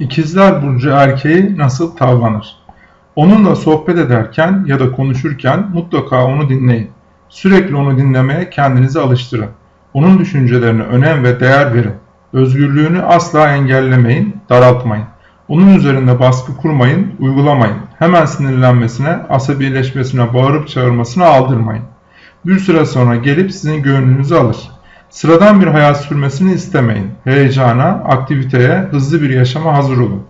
İkizler Burcu erkeği nasıl tavlanır? Onunla sohbet ederken ya da konuşurken mutlaka onu dinleyin. Sürekli onu dinlemeye kendinizi alıştırın. Onun düşüncelerine önem ve değer verin. Özgürlüğünü asla engellemeyin, daraltmayın. Onun üzerinde baskı kurmayın, uygulamayın. Hemen sinirlenmesine, asabileşmesine, bağırıp çağırmasına aldırmayın. Bir süre sonra gelip sizin gönlünüzü alır. Sıradan bir hayat sürmesini istemeyin. Heyecana, aktiviteye, hızlı bir yaşama hazır olun.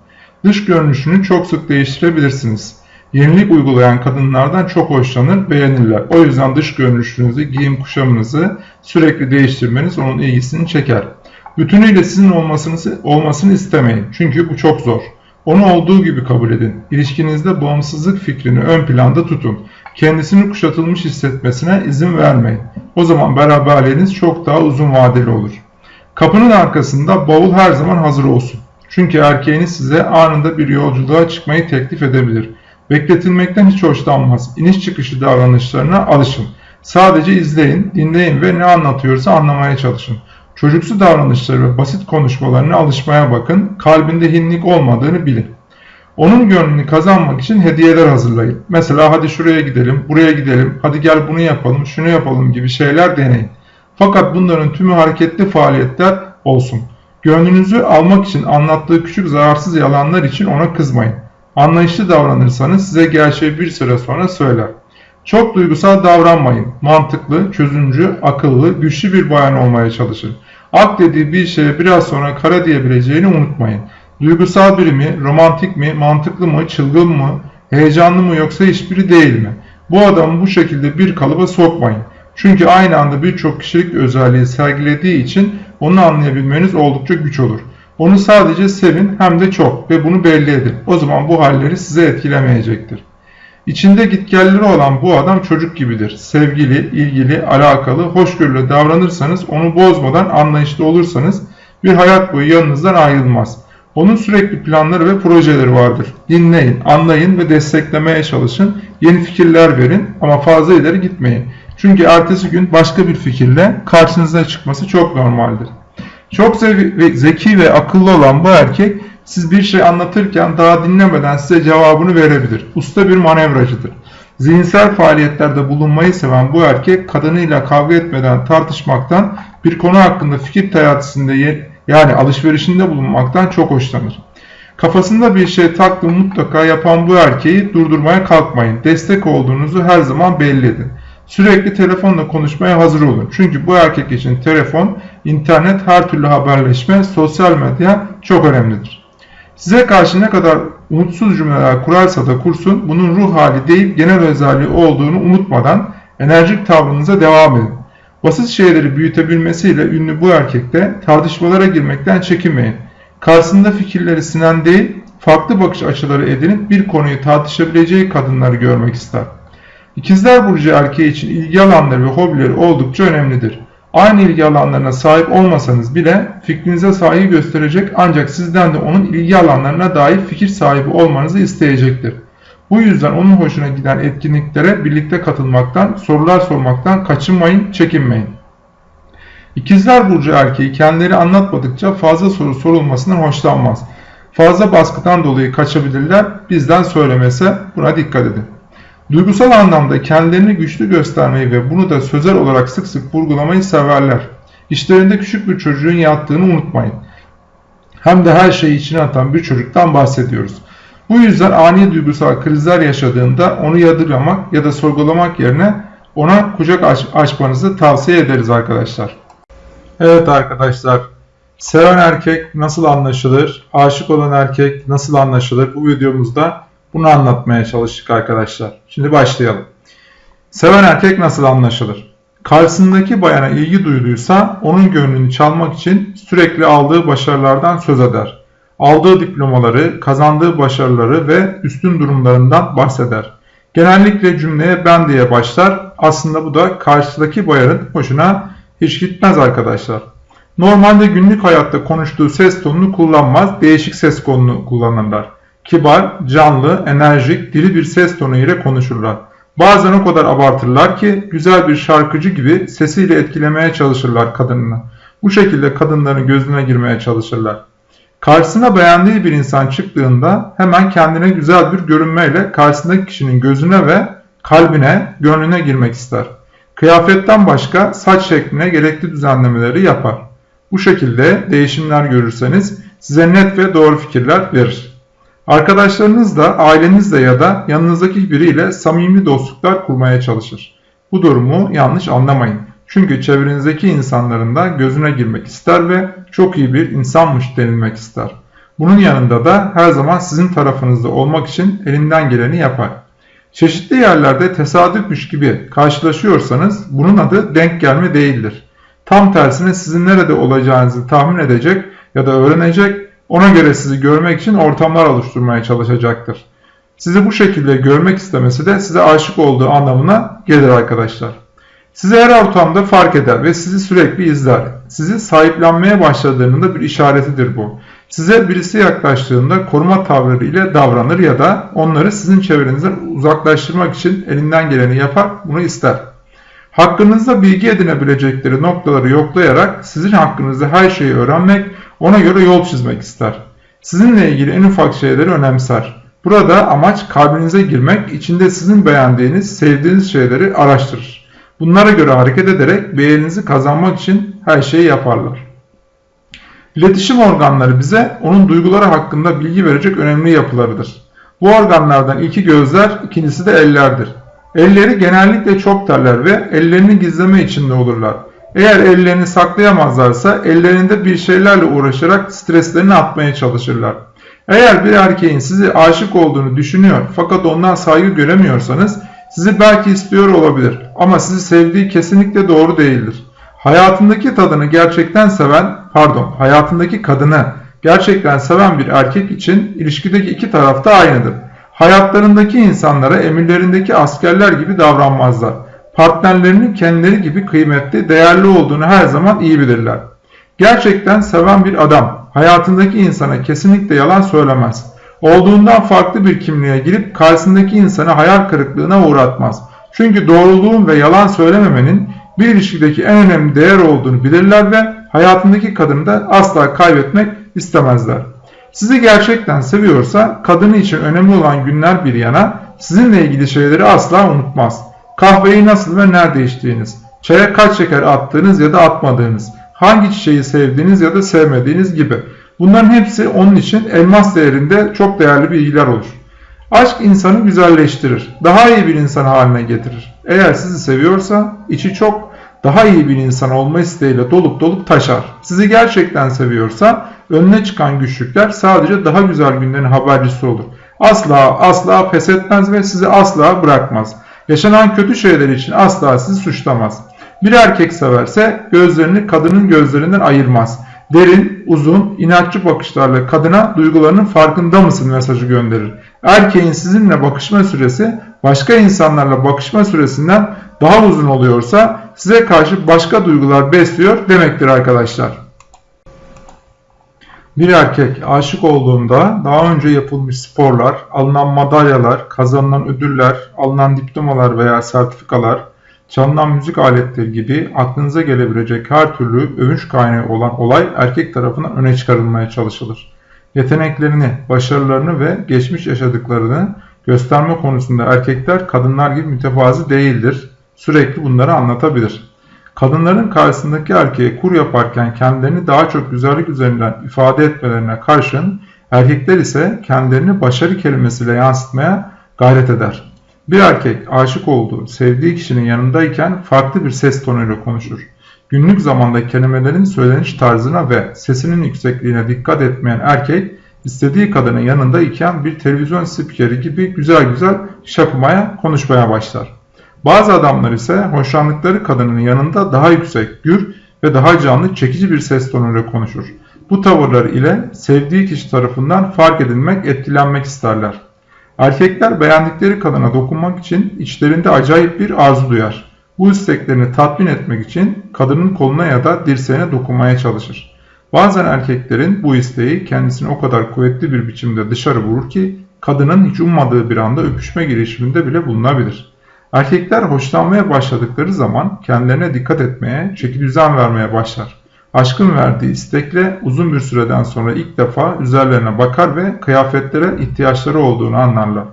Dış görünüşünü çok sık değiştirebilirsiniz. Yenilik uygulayan kadınlardan çok hoşlanır, beğenirler. O yüzden dış görünüşünüzü, giyim kuşamınızı sürekli değiştirmeniz onun ilgisini çeker. Bütünüyle sizin olmasını, olmasını istemeyin. Çünkü bu çok zor. Onu olduğu gibi kabul edin. İlişkinizde bağımsızlık fikrini ön planda tutun. Kendisini kuşatılmış hissetmesine izin vermeyin. O zaman beraberliğiniz çok daha uzun vadeli olur. Kapının arkasında bavul her zaman hazır olsun. Çünkü erkeğiniz size anında bir yolculuğa çıkmayı teklif edebilir. Bekletilmekten hiç hoşlanmaz. İniş çıkışı davranışlarına alışın. Sadece izleyin, dinleyin ve ne anlatıyorsa anlamaya çalışın. Çocuksu davranışları ve basit konuşmalarına alışmaya bakın. Kalbinde hinlik olmadığını bilin. Onun gönlünü kazanmak için hediyeler hazırlayın. Mesela hadi şuraya gidelim, buraya gidelim, hadi gel bunu yapalım, şunu yapalım gibi şeyler deneyin. Fakat bunların tümü hareketli faaliyetler olsun. Gönlünüzü almak için anlattığı küçük zararsız yalanlar için ona kızmayın. Anlayışlı davranırsanız size gerçeği bir süre sonra söyler. Çok duygusal davranmayın. Mantıklı, çözümcü, akıllı, güçlü bir bayan olmaya çalışın. Ak dediği bir şeye biraz sonra kara diyebileceğini unutmayın. Duygusal biri mi, romantik mi, mantıklı mı, çılgın mı, heyecanlı mı yoksa hiçbiri değil mi? Bu adamı bu şekilde bir kalıba sokmayın. Çünkü aynı anda birçok kişilik özelliği sergilediği için onu anlayabilmeniz oldukça güç olur. Onu sadece sevin hem de çok ve bunu belli edin. O zaman bu halleri size etkilemeyecektir. İçinde gitgelleri olan bu adam çocuk gibidir. Sevgili, ilgili, alakalı, hoşgörülü davranırsanız, onu bozmadan anlayışlı olursanız bir hayat boyu yanınızdan ayrılmaz. Onun sürekli planları ve projeleri vardır. Dinleyin, anlayın ve desteklemeye çalışın. Yeni fikirler verin ama fazla ileri gitmeyin. Çünkü ertesi gün başka bir fikirle karşınıza çıkması çok normaldir. Çok zeki ve akıllı olan bu erkek siz bir şey anlatırken daha dinlemeden size cevabını verebilir. Usta bir manevracıdır. Zihinsel faaliyetlerde bulunmayı seven bu erkek kadınıyla kavga etmeden tartışmaktan bir konu hakkında fikir teatisinde yani alışverişinde bulunmaktan çok hoşlanır. Kafasında bir şey taktı mutlaka yapan bu erkeği durdurmaya kalkmayın. Destek olduğunuzu her zaman belli edin. Sürekli telefonla konuşmaya hazır olun. Çünkü bu erkek için telefon, internet, her türlü haberleşme, sosyal medya çok önemlidir. Size karşı ne kadar umutsuz cümleler kurarsa da kursun, bunun ruh hali değil genel özelliği olduğunu unutmadan enerjik tavrınıza devam edin. Basit şeyleri büyütebilmesiyle ünlü bu erkekte tartışmalara girmekten çekinmeyin. Karşısında fikirleri sinen değil, farklı bakış açıları edinip bir konuyu tartışabileceği kadınları görmek ister. İkizler Burcu erkeği için ilgi alanları ve hobileri oldukça önemlidir. Aynı ilgi alanlarına sahip olmasanız bile fikrinize saygı gösterecek ancak sizden de onun ilgi alanlarına dair fikir sahibi olmanızı isteyecektir. Bu yüzden onun hoşuna giden etkinliklere birlikte katılmaktan, sorular sormaktan kaçınmayın, çekinmeyin. İkizler Burcu erkeği kendileri anlatmadıkça fazla soru sorulmasından hoşlanmaz. Fazla baskıdan dolayı kaçabilirler, bizden söylemese buna dikkat edin. Duygusal anlamda kendilerini güçlü göstermeyi ve bunu da sözel olarak sık sık vurgulamayı severler. İşlerinde küçük bir çocuğun yattığını unutmayın. Hem de her şeyi içine atan bir çocuktan bahsediyoruz. Bu yüzden ani duygusal krizler yaşadığında onu yadırgamak ya da sorgulamak yerine ona kucak aç açmanızı tavsiye ederiz arkadaşlar. Evet arkadaşlar, seven erkek nasıl anlaşılır, aşık olan erkek nasıl anlaşılır bu videomuzda bunu anlatmaya çalıştık arkadaşlar. Şimdi başlayalım. Seven erkek nasıl anlaşılır? Karşısındaki bayana ilgi duyduysa onun gönlünü çalmak için sürekli aldığı başarılardan söz eder. Aldığı diplomaları, kazandığı başarıları ve üstün durumlarından bahseder. Genellikle cümleye ben diye başlar. Aslında bu da karşıdaki bayanın hoşuna hiç gitmez arkadaşlar. Normalde günlük hayatta konuştuğu ses tonunu kullanmaz, değişik ses tonunu kullanırlar. Kibar, canlı, enerjik, diri bir ses tonu ile konuşurlar. Bazen o kadar abartırlar ki güzel bir şarkıcı gibi sesiyle etkilemeye çalışırlar kadınını. Bu şekilde kadınların gözüne girmeye çalışırlar. Karşısına beğendiği bir insan çıktığında hemen kendine güzel bir görünmeyle karşısındaki kişinin gözüne ve kalbine, gönlüne girmek ister. Kıyafetten başka saç şekline gerekli düzenlemeleri yapar. Bu şekilde değişimler görürseniz size net ve doğru fikirler verir. Arkadaşlarınızla, ailenizle ya da yanınızdaki biriyle samimi dostluklar kurmaya çalışır. Bu durumu yanlış anlamayın. Çünkü çevrenizdeki insanların da gözüne girmek ister ve çok iyi bir insanmış denilmek ister. Bunun yanında da her zaman sizin tarafınızda olmak için elinden geleni yapar. Çeşitli yerlerde tesadüfmüş gibi karşılaşıyorsanız bunun adı denk gelme değildir. Tam tersine sizin nerede olacağınızı tahmin edecek ya da öğrenecek, ona göre sizi görmek için ortamlar oluşturmaya çalışacaktır. Sizi bu şekilde görmek istemesi de size aşık olduğu anlamına gelir arkadaşlar. Sizi her ortamda fark eder ve sizi sürekli izler. Sizi sahiplenmeye başladığının bir işaretidir bu. Size birisi yaklaştığında koruma tavırları ile davranır ya da onları sizin çevrenizden uzaklaştırmak için elinden geleni yapar, bunu ister. Hakkınızda bilgi edinebilecekleri noktaları yoklayarak sizin hakkınızda her şeyi öğrenmek, ona göre yol çizmek ister. Sizinle ilgili en ufak şeyleri önemser. Burada amaç kalbinize girmek, içinde sizin beğendiğiniz, sevdiğiniz şeyleri araştırır. Bunlara göre hareket ederek beğeninizi kazanmak için her şeyi yaparlar. İletişim organları bize onun duyguları hakkında bilgi verecek önemli yapılarıdır. Bu organlardan ilki gözler, ikincisi de ellerdir. Elleri genellikle çok terler ve ellerini gizleme içinde olurlar. Eğer ellerini saklayamazlarsa ellerinde bir şeylerle uğraşarak streslerini atmaya çalışırlar. Eğer bir erkeğin sizi aşık olduğunu düşünüyor fakat ondan saygı göremiyorsanız sizi belki istiyor olabilir ama sizi sevdiği kesinlikle doğru değildir. Hayatındaki tadını gerçekten seven, pardon, hayatındaki kadını gerçekten seven bir erkek için ilişkideki iki taraf da aynıdır. Hayatlarındaki insanlara emirlerindeki askerler gibi davranmazlar. Partnerlerinin kendileri gibi kıymetli, değerli olduğunu her zaman iyi bilirler. Gerçekten seven bir adam hayatındaki insana kesinlikle yalan söylemez. Olduğundan farklı bir kimliğe girip karşısındaki insanı hayal kırıklığına uğratmaz. Çünkü doğruluğun ve yalan söylememenin bir ilişkideki en önemli değer olduğunu bilirler ve hayatındaki kadını da asla kaybetmek istemezler. Sizi gerçekten seviyorsa kadını için önemli olan günler bir yana sizinle ilgili şeyleri asla unutmaz. Kahveyi nasıl ve nerede içtiğiniz, çaya kaç şeker attığınız ya da atmadığınız, hangi çiçeği sevdiğiniz ya da sevmediğiniz gibi. Bunların hepsi onun için elmas değerinde çok değerli bilgiler olur. Aşk insanı güzelleştirir, daha iyi bir insan haline getirir. Eğer sizi seviyorsa içi çok daha iyi bir insan olma isteğiyle dolup dolup taşar. Sizi gerçekten seviyorsa önüne çıkan güçlükler sadece daha güzel günlerin habercisi olur. Asla asla pes etmez ve sizi asla bırakmaz. Yaşanan kötü şeyler için asla sizi suçlamaz. Bir erkek severse gözlerini kadının gözlerinden ayırmaz. Derin, uzun, inatçı bakışlarla kadına duygularının farkında mısın mesajı gönderir. Erkeğin sizinle bakışma süresi başka insanlarla bakışma süresinden daha uzun oluyorsa size karşı başka duygular besliyor demektir arkadaşlar. Bir erkek aşık olduğunda daha önce yapılmış sporlar, alınan madalyalar, kazanılan ödüller, alınan diplomalar veya sertifikalar, çalınan müzik aletleri gibi aklınıza gelebilecek her türlü övünç kaynağı olan olay erkek tarafından öne çıkarılmaya çalışılır. Yeteneklerini, başarılarını ve geçmiş yaşadıklarını gösterme konusunda erkekler kadınlar gibi mütevazi değildir. Sürekli bunları anlatabilir. Kadınların karşısındaki erkeğe kur yaparken kendilerini daha çok güzellik üzerinden ifade etmelerine karşın erkekler ise kendilerini başarı kelimesiyle yansıtmaya gayret eder. Bir erkek aşık olduğu, sevdiği kişinin yanındayken farklı bir ses tonuyla konuşur. Günlük zamanda kelimelerin söyleniş tarzına ve sesinin yüksekliğine dikkat etmeyen erkek, istediği kadının yanında iken bir televizyon spikeri gibi güzel güzel şapımaya, konuşmaya başlar. Bazı adamlar ise hoşlandıkları kadının yanında daha yüksek, gür ve daha canlı, çekici bir ses tonuyla konuşur. Bu tavırlar ile sevdiği kişi tarafından fark edilmek, etkilenmek isterler. Erkekler beğendikleri kadına dokunmak için içlerinde acayip bir arzu duyar. Bu isteklerini tatmin etmek için kadının koluna ya da dirseğine dokunmaya çalışır. Bazen erkeklerin bu isteği kendisini o kadar kuvvetli bir biçimde dışarı vurur ki kadının hiç ummadığı bir anda öpüşme girişiminde bile bulunabilir. Erkekler hoşlanmaya başladıkları zaman kendilerine dikkat etmeye, çeki düzen vermeye başlar. Aşkın verdiği istekle uzun bir süreden sonra ilk defa üzerlerine bakar ve kıyafetlere ihtiyaçları olduğunu anlarlar.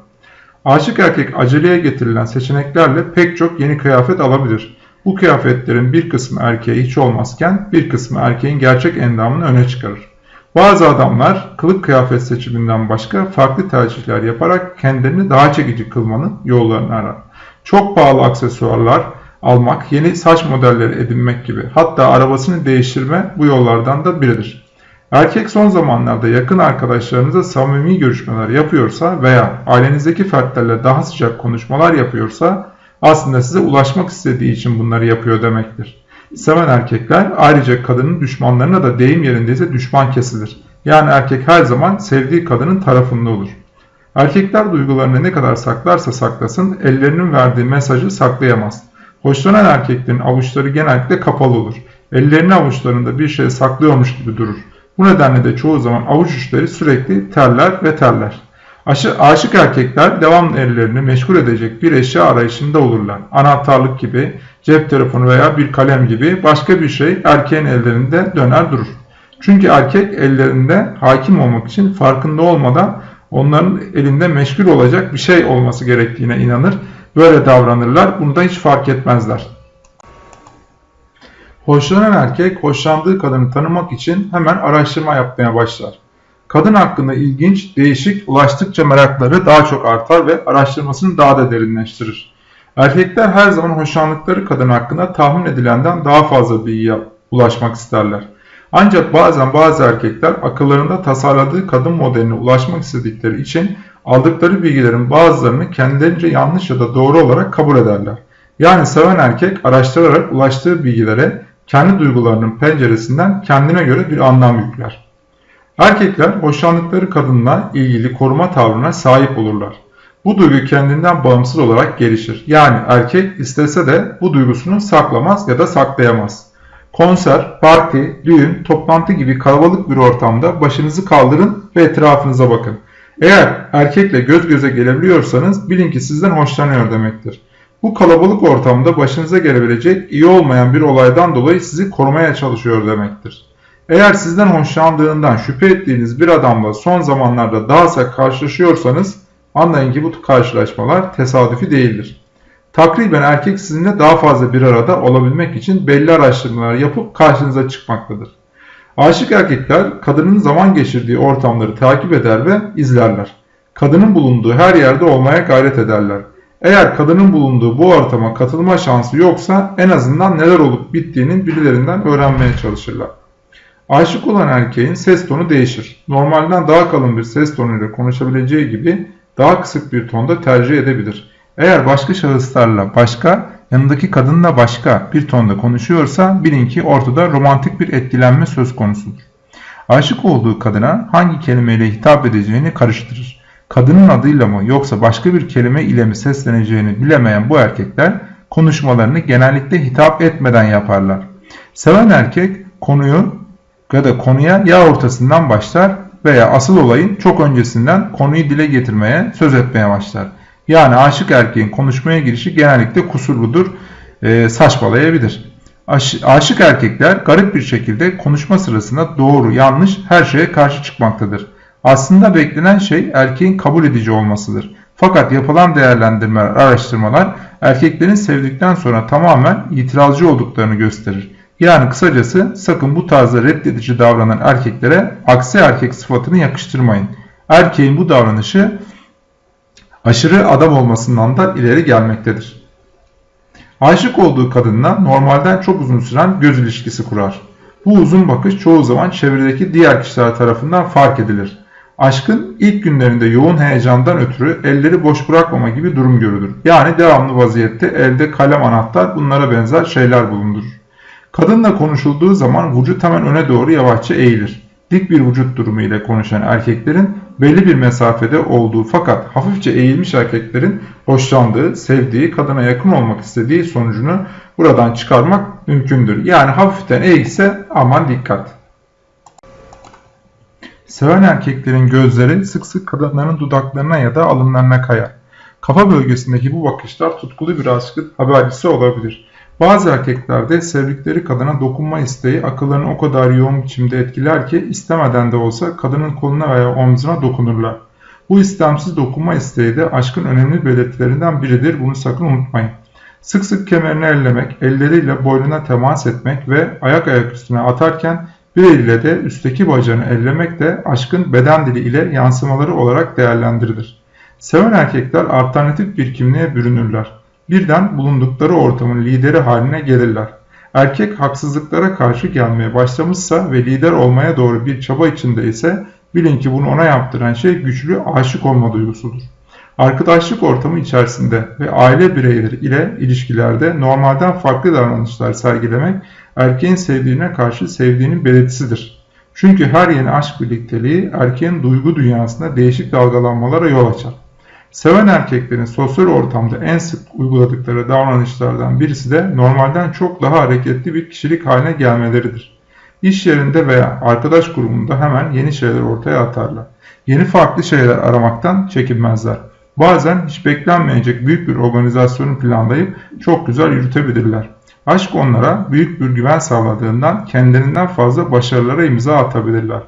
Aşık erkek aceleye getirilen seçeneklerle pek çok yeni kıyafet alabilir. Bu kıyafetlerin bir kısmı erkeğe hiç olmazken bir kısmı erkeğin gerçek endamını öne çıkarır. Bazı adamlar kılık kıyafet seçiminden başka farklı tercihler yaparak kendilerini daha çekici kılmanın yollarını arar. Çok pahalı aksesuarlar almak, yeni saç modelleri edinmek gibi hatta arabasını değiştirme bu yollardan da biridir. Erkek son zamanlarda yakın arkadaşlarınıza samimi görüşmeler yapıyorsa veya ailenizdeki fertlerle daha sıcak konuşmalar yapıyorsa aslında size ulaşmak istediği için bunları yapıyor demektir. Seven erkekler ayrıca kadının düşmanlarına da deyim yerindeyse düşman kesilir. Yani erkek her zaman sevdiği kadının tarafında olur. Erkekler duygularını ne kadar saklarsa saklasın ellerinin verdiği mesajı saklayamaz. Hoşlanan erkeklerin avuçları genellikle kapalı olur. Ellerini avuçlarında bir şey saklıyormuş gibi durur. Bu nedenle de çoğu zaman avuç uçları sürekli terler ve terler. Aşı, aşık erkekler devamlı ellerini meşgul edecek bir eşya arayışında olurlar. Anahtarlık gibi, cep telefonu veya bir kalem gibi başka bir şey erkeğin ellerinde döner durur. Çünkü erkek ellerinde hakim olmak için farkında olmadan onların elinde meşgul olacak bir şey olması gerektiğine inanır. Böyle davranırlar. Bunu da hiç fark etmezler. Hoşlanan erkek hoşlandığı kadını tanımak için hemen araştırma yapmaya başlar. Kadın hakkında ilginç, değişik, ulaştıkça merakları daha çok artar ve araştırmasını daha da derinleştirir. Erkekler her zaman hoşlandıkları kadın hakkında tahmin edilenden daha fazla bilgiye ulaşmak isterler. Ancak bazen bazı erkekler akıllarında tasarladığı kadın modeline ulaşmak istedikleri için aldıkları bilgilerin bazılarını kendilerince yanlış ya da doğru olarak kabul ederler. Yani seven erkek araştırarak ulaştığı bilgilere kendi duygularının penceresinden kendine göre bir anlam yükler. Erkekler hoşlandıkları kadınla ilgili koruma tavrına sahip olurlar. Bu duygu kendinden bağımsız olarak gelişir. Yani erkek istese de bu duygusunu saklamaz ya da saklayamaz. Konser, parti, düğün, toplantı gibi kalabalık bir ortamda başınızı kaldırın ve etrafınıza bakın. Eğer erkekle göz göze gelebiliyorsanız bilin ki sizden hoşlanıyor demektir. Bu kalabalık ortamda başınıza gelebilecek iyi olmayan bir olaydan dolayı sizi korumaya çalışıyor demektir. Eğer sizden hoşlandığından şüphe ettiğiniz bir adamla son zamanlarda daha sık karşılaşıyorsanız anlayın ki bu karşılaşmalar tesadüfi değildir. Takriben erkek sizinle daha fazla bir arada olabilmek için belli araştırmalar yapıp karşınıza çıkmaktadır. Aşık erkekler kadının zaman geçirdiği ortamları takip eder ve izlerler. Kadının bulunduğu her yerde olmaya gayret ederler. Eğer kadının bulunduğu bu ortama katılma şansı yoksa en azından neler olup bittiğinin birilerinden öğrenmeye çalışırlar. Aşık olan erkeğin ses tonu değişir. Normalden daha kalın bir ses tonuyla konuşabileceği gibi daha kısık bir tonda tercih edebilir. Eğer başka şahıslarla başka, yanındaki kadınla başka bir tonda konuşuyorsa bilin ki ortada romantik bir etkilenme söz konusudur. Aşık olduğu kadına hangi kelimeyle hitap edeceğini karıştırır. Kadının adıyla mı yoksa başka bir kelime ile mi sesleneceğini bilemeyen bu erkekler konuşmalarını genellikle hitap etmeden yaparlar. Seven erkek konuyu ya da konuya ya ortasından başlar veya asıl olayın çok öncesinden konuyu dile getirmeye, söz etmeye başlar. Yani aşık erkeğin konuşmaya girişi genellikle kusurludur, e, saçmalayabilir. Aş, aşık erkekler garip bir şekilde konuşma sırasında doğru, yanlış her şeye karşı çıkmaktadır. Aslında beklenen şey erkeğin kabul edici olmasıdır. Fakat yapılan değerlendirmeler, araştırmalar erkeklerin sevdikten sonra tamamen itirazcı olduklarını gösterir. Yani kısacası sakın bu tarzda reddedici davranan erkeklere aksi erkek sıfatını yakıştırmayın. Erkeğin bu davranışı aşırı adam olmasından da ileri gelmektedir. Aşık olduğu kadınla normalden çok uzun süren göz ilişkisi kurar. Bu uzun bakış çoğu zaman çevredeki diğer kişiler tarafından fark edilir. Aşkın ilk günlerinde yoğun heyecandan ötürü elleri boş bırakmama gibi durum görülür. Yani devamlı vaziyette elde kalem anahtar bunlara benzer şeyler bulundurur. Kadınla konuşulduğu zaman vücut hemen öne doğru yavaşça eğilir. Dik bir vücut durumu ile konuşan erkeklerin belli bir mesafede olduğu fakat hafifçe eğilmiş erkeklerin hoşlandığı, sevdiği, kadına yakın olmak istediği sonucunu buradan çıkarmak mümkündür. Yani hafiften eğilse aman dikkat. Seven erkeklerin gözleri sık sık kadınların dudaklarına ya da alınlarına kayar. Kafa bölgesindeki bu bakışlar tutkulu bir aşkın habercisi olabilir. Bazı erkeklerde sevdikleri kadına dokunma isteği akıllarını o kadar yoğun biçimde etkiler ki istemeden de olsa kadının koluna veya omzuna dokunurlar. Bu istemsiz dokunma isteği de aşkın önemli belirtilerinden biridir. Bunu sakın unutmayın. Sık sık kemerini ellemek, elleriyle boynuna temas etmek ve ayak ayak üstüne atarken bir eliyle de üstteki bacağını ellemek de aşkın beden dili ile yansımaları olarak değerlendirilir. Seven erkekler alternatif bir kimliğe bürünürler. Birden bulundukları ortamın lideri haline gelirler. Erkek haksızlıklara karşı gelmeye başlamışsa ve lider olmaya doğru bir çaba içinde ise bilin ki bunu ona yaptıran şey güçlü aşık olma duygusudur. Arkadaşlık ortamı içerisinde ve aile bireyleri ile ilişkilerde normalden farklı davranışlar sergilemek erkeğin sevdiğine karşı sevdiğinin belirtisidir. Çünkü her yeni aşk birlikteliği erkeğin duygu dünyasında değişik dalgalanmalara yol açar. Seven erkeklerin sosyal ortamda en sık uyguladıkları davranışlardan birisi de normalden çok daha hareketli bir kişilik haline gelmeleridir. İş yerinde veya arkadaş grubunda hemen yeni şeyler ortaya atarlar. Yeni farklı şeyler aramaktan çekinmezler. Bazen hiç beklenmeyecek büyük bir organizasyonu planlayıp çok güzel yürütebilirler. Aşk onlara büyük bir güven sağladığından kendilerinden fazla başarılara imza atabilirler.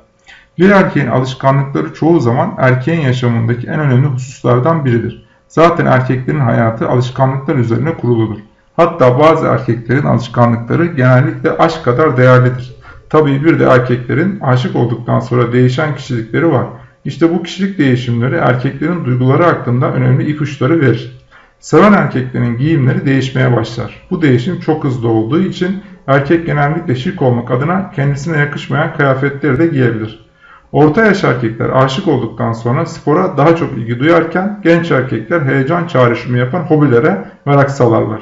Bir erkeğin alışkanlıkları çoğu zaman erkeğin yaşamındaki en önemli hususlardan biridir. Zaten erkeklerin hayatı alışkanlıklar üzerine kuruludur. Hatta bazı erkeklerin alışkanlıkları genellikle aşk kadar değerlidir. Tabii bir de erkeklerin aşık olduktan sonra değişen kişilikleri var. İşte bu kişilik değişimleri erkeklerin duyguları hakkında önemli ipuçları verir. Seven erkeklerin giyimleri değişmeye başlar. Bu değişim çok hızlı olduğu için erkek genellikle şık olmak adına kendisine yakışmayan kıyafetleri de giyebilir. Orta yaş erkekler aşık olduktan sonra spora daha çok ilgi duyarken genç erkekler heyecan çağrışımı yapan hobilere merak salarlar.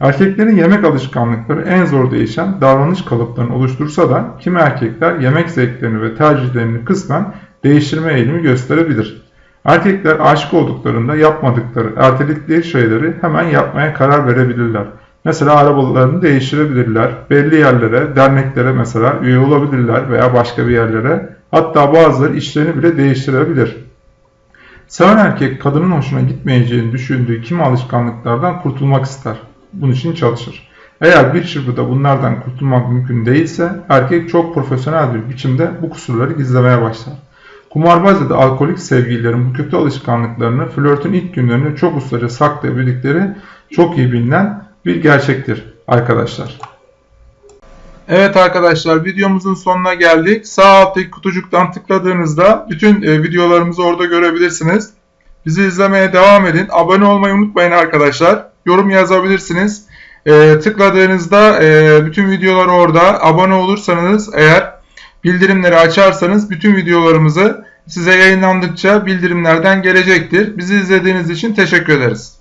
Erkeklerin yemek alışkanlıkları en zor değişen davranış kalıplarını oluştursa da kimi erkekler yemek zevklerini ve tercihlerini kısmen değiştirme eğilimi gösterebilir. Erkekler aşık olduklarında yapmadıkları, erteledikleri şeyleri hemen yapmaya karar verebilirler. Mesela arabalarını değiştirebilirler, belli yerlere, derneklere mesela üye olabilirler veya başka bir yerlere, hatta bazıları işlerini bile değiştirebilir. Seven erkek kadının hoşuna gitmeyeceğini düşündüğü kimi alışkanlıklardan kurtulmak ister. Bunun için çalışır. Eğer bir çırpıda bunlardan kurtulmak mümkün değilse erkek çok profesyonel bir biçimde bu kusurları gizlemeye başlar. Kumarbaz ya da alkolik sevgililerin bu kötü alışkanlıklarını flörtün ilk günlerinde çok ustaca saklayabildikleri çok iyi bilinen bir gerçektir arkadaşlar. Evet arkadaşlar videomuzun sonuna geldik. Sağ alttaki kutucuktan tıkladığınızda bütün e, videolarımızı orada görebilirsiniz. Bizi izlemeye devam edin. Abone olmayı unutmayın arkadaşlar. Yorum yazabilirsiniz. E, tıkladığınızda e, bütün videolar orada. Abone olursanız eğer bildirimleri açarsanız bütün videolarımızı size yayınlandıkça bildirimlerden gelecektir. Bizi izlediğiniz için teşekkür ederiz.